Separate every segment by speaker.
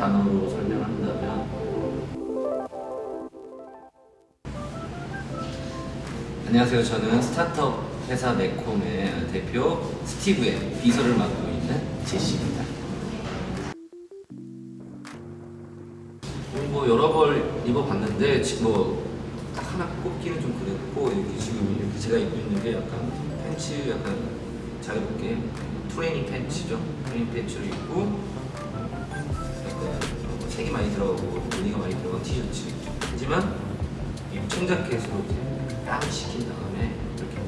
Speaker 1: 단어로 설명한다면 안녕하세요. 저는 스타트업 회사 네콤의 대표 스티브의 비서를 맡고 있는 제시입니다. 뭐 여러 벌 입어봤는데 지금 뭐딱 하나 꼽기는 좀 그랬고 이렇게 지금 이렇게 제가 입고 있는 게 약간 팬츠 약간 잘 입게 트레이닝 팬츠죠. 트레이닝 팬츠를 입고 뭐 색이 많이 들어가고 무늬가 많이 들어간 티셔츠. 하지만 이 청자켓으로 이제 딱 시킨 다음에 이렇게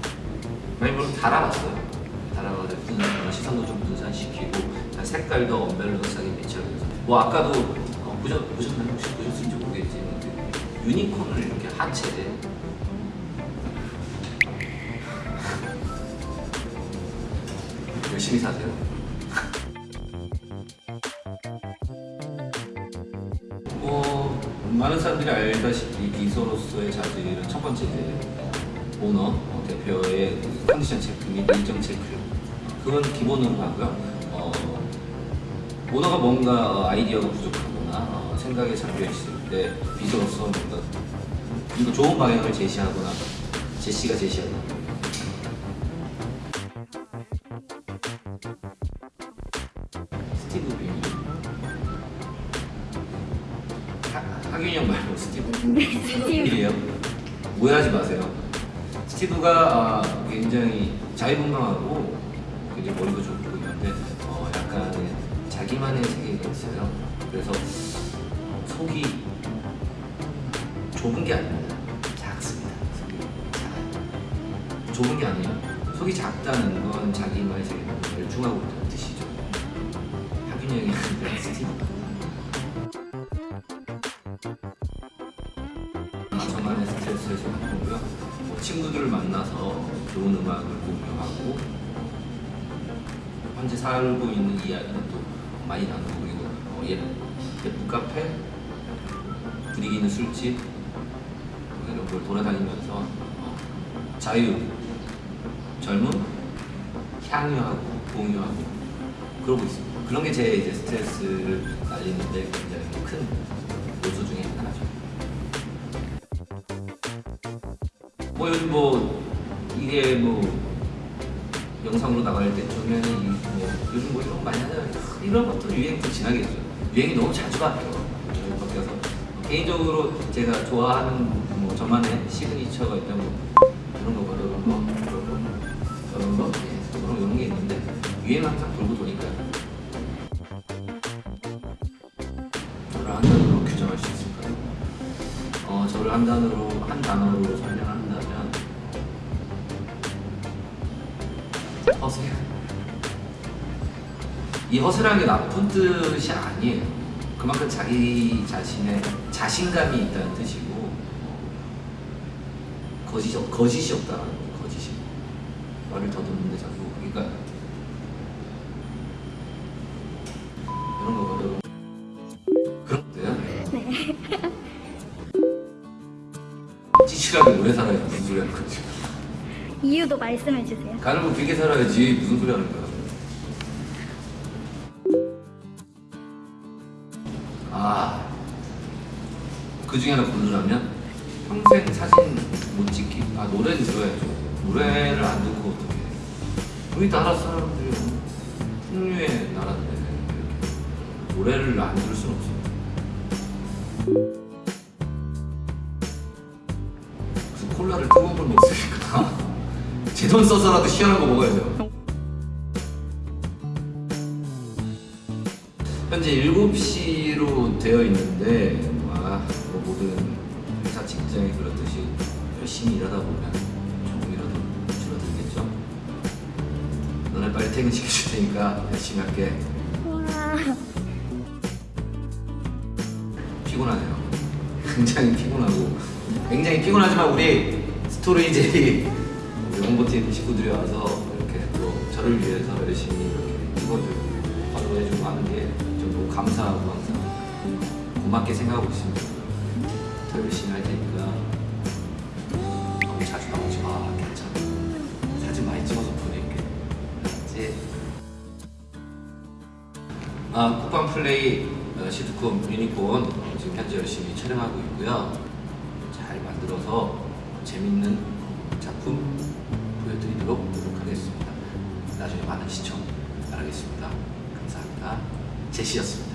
Speaker 1: 많이 물론 달아봤어요. 달아가지고 분- 시선도 좀 분산시키고 색깔도 언밸런스하게 매치하면서 뭐 아까도 어, 보셨, 보셨나요? 혹시 보셨을지 모르겠지만 그 유니콘을 이렇게 하체에 열심히 사세요. 많은 사람들이 알다시피 비서로서의 자질은 첫 번째 오너 어, 대표의 컨디션 체크 및 일정 체크. 그건 기본으로 하고요. 어, 오너가 뭔가 어, 아이디어가 부족하거나 어, 생각에 잠겨 있을 때 비서로서 뭔가 이거 좋은 방향을 제시하거나 제시가 제시하거나 하균이 형 말고 스티브. 스티브이에요? 오해하지 마세요. 스티브가 아, 굉장히 자유분방하고 굉장히 머리도 좋고 있는데 어, 약간 자기만의 세계가 있어요. 그래서 속이 좁은 게 아닙니다. 작습니다. 속이 작아요. 좁은 게 아니에요. 속이 작다는 건 자기만의 세계에 열중하고 있다는 뜻이죠. 하균이 형이 아니라 스티브 스트레스를 생각하고요. 뭐 친구들을 만나서 좋은 음악을 공유하고 현재 살고 있는 이야기는 또 많이 나누고 그리고 어, 예, 예쁜 카페, 분위기 있는 술집 뭐 이런 걸 돌아다니면서 어, 자유, 젊음, 향유하고 공유하고 그러고 있습니다. 그런 게 제 이제 스트레스를 날리는데 굉장히 큰 뭐 요즘 뭐 이게 뭐 영상으로 나갈 때쯤에는 이뭐 요즘 뭐 이런 거 많이 하잖아요. 이런 것도 유행 좀 지나겠죠. 유행이 너무 자주 바뀌어. 자주 바뀌어서 개인적으로 제가 좋아하는 뭐 저만의 시그니처가 있다면 이런 거 이런 거 이런 거 이런 거 예, 그런 이런 게 있는데 유행 항상 돌고 도니까요. 저를 한 단어로 규정할 수 있을까요? 어, 저를 한 단어로 한 단어로 설명한다 허세. 이 허세라는 게 나쁜 뜻이 아니에요. 그만큼 자기 자신의 자신감이 있다는 뜻이고 거짓이 없- 거짓이 없다라는 거예요. 거짓이 말을 더듬는데 자꾸 그러니까 이런 거거든. 그런데요. 찌질하게 오래 살아야 무슨 소리 하는 거지?
Speaker 2: 이유도 말씀해 주세요.
Speaker 1: 가는 거 길게 살아야지 무슨 소리 하는 거야? 아, 그 중에 하나 고르라면 평생 사진 못 찍기. 아 노래는 들어야죠. 노래를 안 듣고 어떻게? 우리 나라 사람들이 풍류의 나라인데 노래를 안 들을 수는 없어. 콜라를 뜨거운 걸 먹으니까 제 돈 써서라도 시원한 거 먹어야죠. 현재 7시로 되어 있는데 아, 뭐 모든 회사 직장이 그렇듯이 열심히 일하다 보면 조금이라도 줄어들겠죠. 너네 빨리 퇴근시켜줄 테니까 열심히 할게.
Speaker 2: 와,
Speaker 1: 피곤하네요. 굉장히 피곤하고 굉장히 피곤하지만 우리 스토리제이 홍보팀 식구들이 와서 이렇게 또 저를 위해서 열심히 이렇게 찍어주고 활동해주고 하는 게 좀 너무 감사하고 항상 고맙게 생각하고 있습니다. 더 열심히 할 테니까 너무 자주 나오지 마. 괜찮아. 사진 많이 찍어서 보낼게. 알았지? 아, 쿠팡 플레이 어, 시트콤 유니콘 어, 지금 현재 열심히 촬영하고 있고요. 잘 만들어서 재밌는 작품 보여드리도록 노력하겠습니다. 나중에 많은 시청 바라겠습니다. 감사합니다. 제시였습니다.